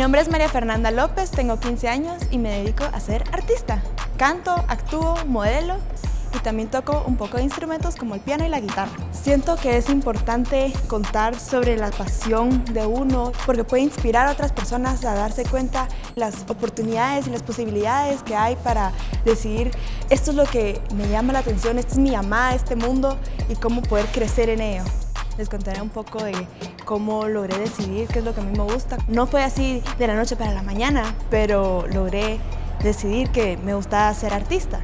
nombre es María Fernanda López, tengo 15 años y me dedico a ser artista. Canto, actúo, modelo y también toco un poco de instrumentos como el piano y la guitarra. Siento que es importante contar sobre la pasión de uno porque puede inspirar a otras personas a darse cuenta las oportunidades y las posibilidades que hay para decidir esto es lo que me llama la atención, esta es mi llamada a este mundo y cómo poder crecer en ello. Les contaré un poco de cómo logré decidir qué es lo que a mí me gusta. No fue así de la noche para la mañana, pero logré decidir que me gustaba ser artista.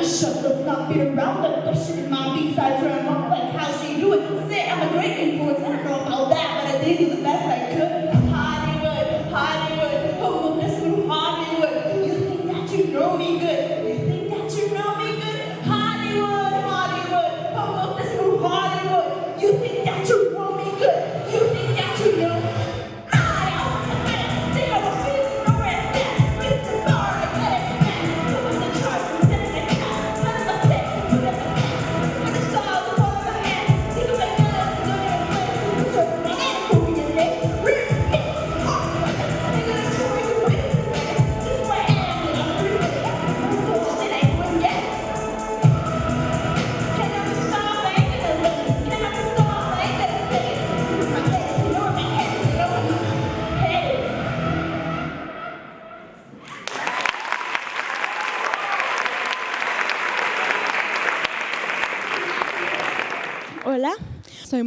the show does not fit around the bush in my beats. I turn up like how she do it. I'm a great influence. I don't know about that, but I did do the best I could.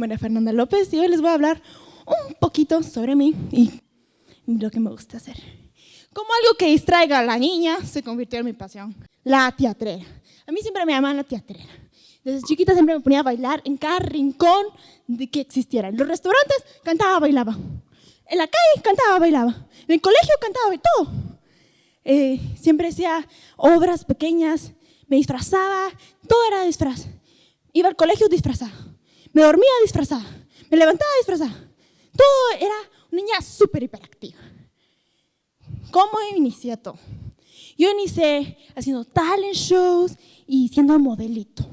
María Fernanda López y hoy les voy a hablar un poquito sobre mí y lo que me gusta hacer. Como algo que distraiga a la niña, se convirtió en mi pasión, la teatrera. A mí siempre me llamaban la teatrera. Desde chiquita siempre me ponía a bailar en cada rincón de que existiera. En los restaurantes cantaba, bailaba. En la calle cantaba, bailaba. En el colegio cantaba, todo. Eh, siempre hacía obras pequeñas, me disfrazaba, todo era disfraz. Iba al colegio disfrazada, me dormía disfrazada, me levantaba disfrazada. Todo era una niña súper hiperactiva. ¿Cómo inicié todo? Yo inicié haciendo talent shows y siendo modelito.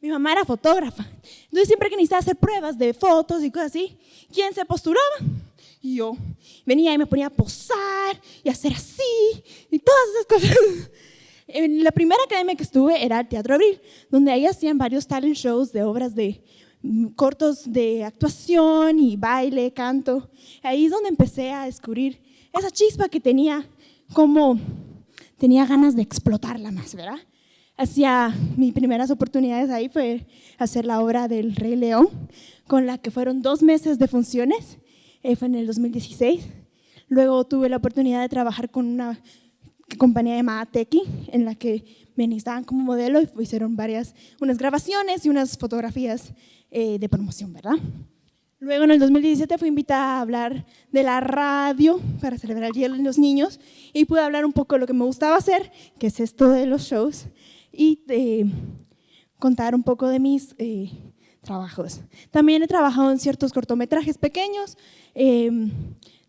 Mi mamá era fotógrafa, entonces siempre que necesitaba hacer pruebas de fotos y cosas así, ¿quién se posturaba? Yo. Venía y me ponía a posar y hacer así y todas esas cosas. En la primera academia que estuve era el Teatro Abril, donde ahí hacían varios talent shows de obras de cortos de actuación y baile, canto. Ahí es donde empecé a descubrir esa chispa que tenía, como tenía ganas de explotarla más, ¿verdad? Hacía mis primeras oportunidades ahí fue hacer la obra del Rey León, con la que fueron dos meses de funciones, eh, fue en el 2016. Luego tuve la oportunidad de trabajar con una compañía llamada Tequi, en la que me necesitaban como modelo y hicieron varias, unas grabaciones y unas fotografías eh, de promoción, ¿verdad? Luego en el 2017 fui invitada a hablar de la radio para celebrar el Día de los Niños y pude hablar un poco de lo que me gustaba hacer, que es esto de los shows, y contar un poco de mis eh, trabajos. También he trabajado en ciertos cortometrajes pequeños, eh,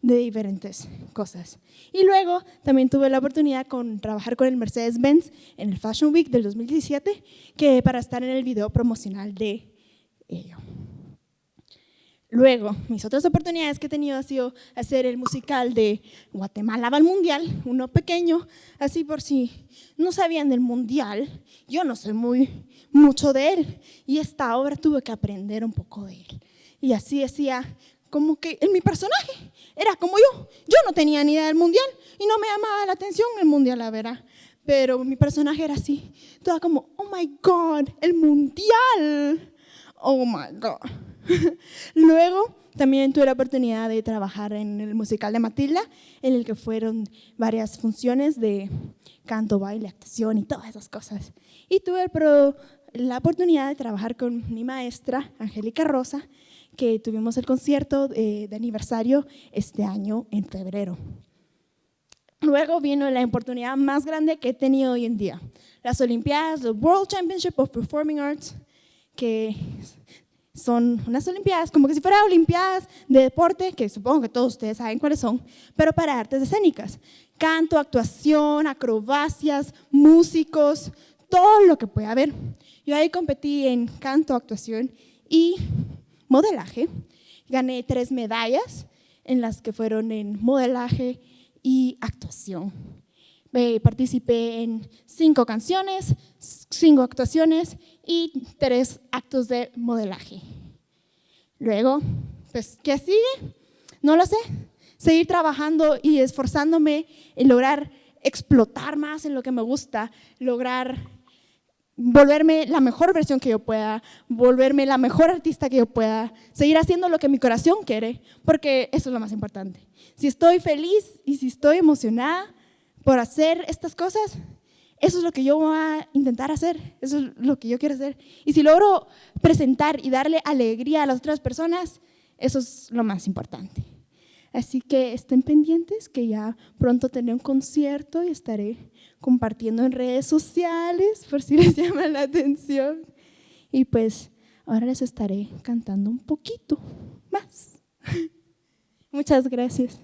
de diferentes cosas. Y luego también tuve la oportunidad de trabajar con el Mercedes-Benz en el Fashion Week del 2017, que para estar en el video promocional de ello. Luego, mis otras oportunidades que he tenido ha sido hacer el musical de Guatemala va al Mundial, uno pequeño, así por si no sabían del Mundial, yo no sé muy mucho de él, y esta obra tuve que aprender un poco de él. Y así hacía como que en mi personaje era como yo. Yo no tenía ni idea del mundial y no me llamaba la atención el mundial, la verdad. Pero mi personaje era así, toda como, oh my God, el mundial. Oh my God. Luego también tuve la oportunidad de trabajar en el musical de Matilda, en el que fueron varias funciones de canto, baile, actuación y todas esas cosas. Y tuve la oportunidad de trabajar con mi maestra, Angélica Rosa, que tuvimos el concierto de, de aniversario este año en febrero. Luego vino la oportunidad más grande que he tenido hoy en día, las Olimpiadas, el World Championship of Performing Arts, que son unas Olimpiadas, como que si fueran Olimpiadas de deporte, que supongo que todos ustedes saben cuáles son, pero para artes escénicas. Canto, actuación, acrobacias, músicos, todo lo que pueda haber. Yo ahí competí en canto, actuación y modelaje. Gané tres medallas en las que fueron en modelaje y actuación. participé en cinco canciones, cinco actuaciones y tres actos de modelaje. Luego, pues, ¿qué sigue? No lo sé. Seguir trabajando y esforzándome en lograr explotar más en lo que me gusta, lograr volverme la mejor versión que yo pueda, volverme la mejor artista que yo pueda, seguir haciendo lo que mi corazón quiere, porque eso es lo más importante. Si estoy feliz y si estoy emocionada por hacer estas cosas, eso es lo que yo voy a intentar hacer, eso es lo que yo quiero hacer. Y si logro presentar y darle alegría a las otras personas, eso es lo más importante. Así que estén pendientes que ya pronto tendré un concierto y estaré compartiendo en redes sociales por si les llama la atención. Y pues ahora les estaré cantando un poquito más. Muchas gracias.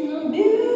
Beautiful.